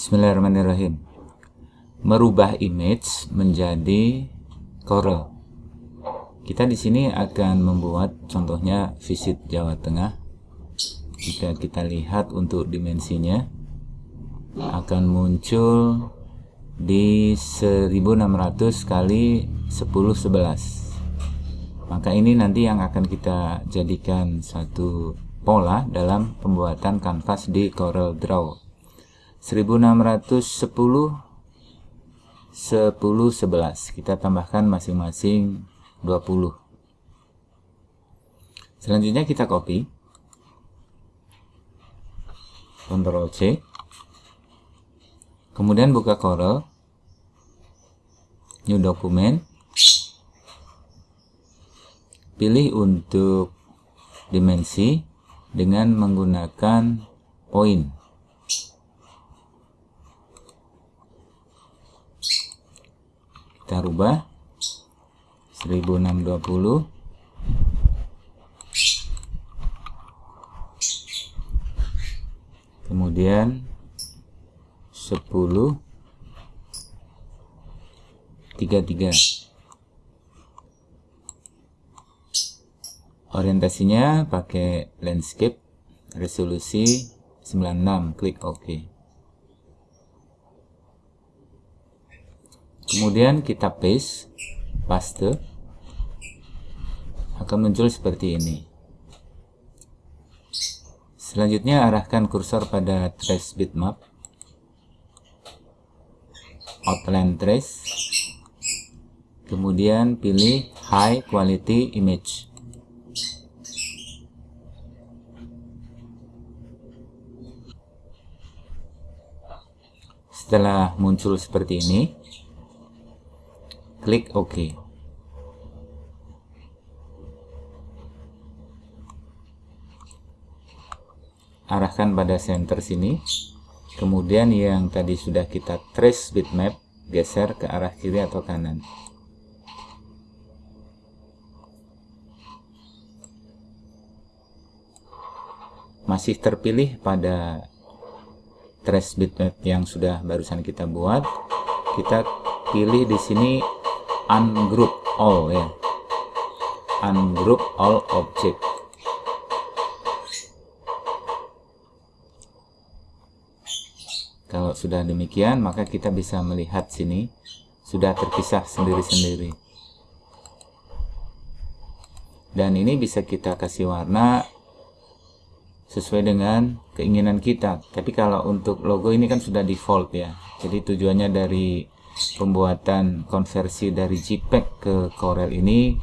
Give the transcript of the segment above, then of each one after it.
Bismillahirrahmanirrahim. Merubah image menjadi Corel. Kita di sini akan membuat contohnya visit Jawa Tengah. Jika kita lihat untuk dimensinya akan muncul di 1600 kali 1011. Maka ini nanti yang akan kita jadikan satu pola dalam pembuatan kanvas di Corel Draw. 1610 10 11 kita tambahkan masing-masing 20 selanjutnya kita copy. Ctrl C. Kemudian buka Corel. New document. Pilih untuk dimensi dengan menggunakan point kita rubah. 1620 kemudian 10 33 orientasinya pakai landscape resolusi 96 klik OK kemudian kita paste paste. Akan muncul seperti ini. Selanjutnya arahkan kursor pada trace bitmap. Outline trace. Kemudian pilih high quality image. Setelah muncul seperti ini klik OK. Arahkan pada center sini. Kemudian yang tadi sudah kita trace bitmap, geser ke arah kiri atau kanan. Masih terpilih pada trace bitmap yang sudah barusan kita buat. Kita pilih di sini ungroup all ya. Ungroup all object. Kalau sudah demikian maka kita bisa melihat sini sudah terpisah sendiri-sendiri. Dan ini bisa kita kasih warna sesuai dengan keinginan kita. Tapi kalau untuk logo ini kan sudah default ya. Jadi tujuannya dari pembuatan konversi dari JPEG ke Corel ini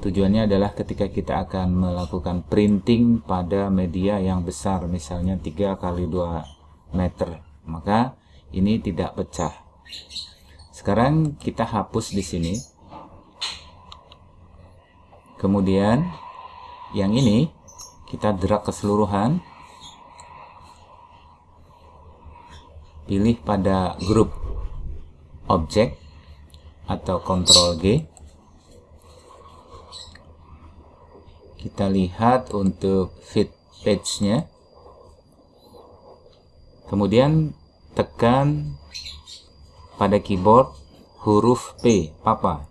tujuannya adalah ketika kita akan melakukan printing pada media yang besar misalnya 3 kali 2 meter maka ini tidak pecah. Sekarang kita hapus di sini. Kemudian yang ini kita drag keseluruhan. Pilih pada grup objek atau Ctrl G. Kita lihat untuk fit page-nya. Kemudian tekan pada keyboard huruf P papa.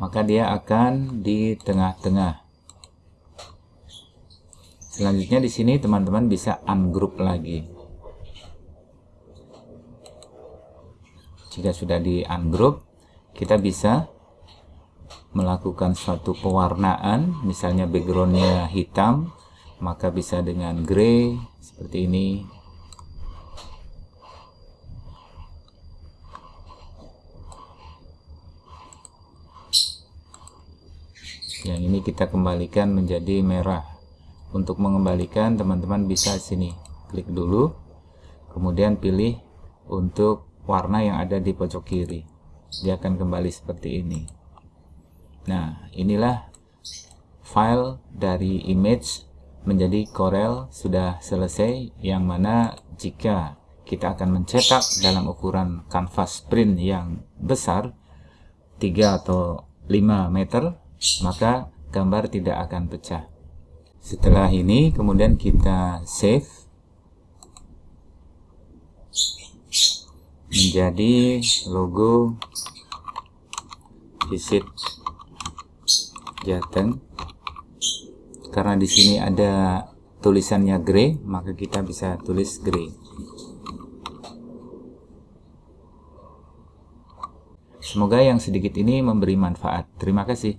Maka dia akan di tengah-tengah. Selanjutnya di sini teman-teman bisa ungroup lagi jika sudah di ungroup kita bisa melakukan suatu pewarnaan. Misalnya backgroundnya hitam maka bisa dengan grey seperti ini. Yang ini kita kembalikan menjadi merah. Untuk mengembalikan teman-teman bisa sini klik dulu. Kemudian pilih untuk warna yang ada di pojok kiri. Dia akan kembali seperti ini. Nah inilah file dari image menjadi Corel sudah selesai yang mana jika kita akan mencetak dalam ukuran kanvas print yang besar 3 atau 5 meter maka gambar tidak akan pecah. Setelah ini kemudian kita save menjadi logo visit Jateng. Karena di sini ada tulisannya grey maka kita bisa tulis grey. Semoga yang sedikit ini memberi manfaat. Terima kasih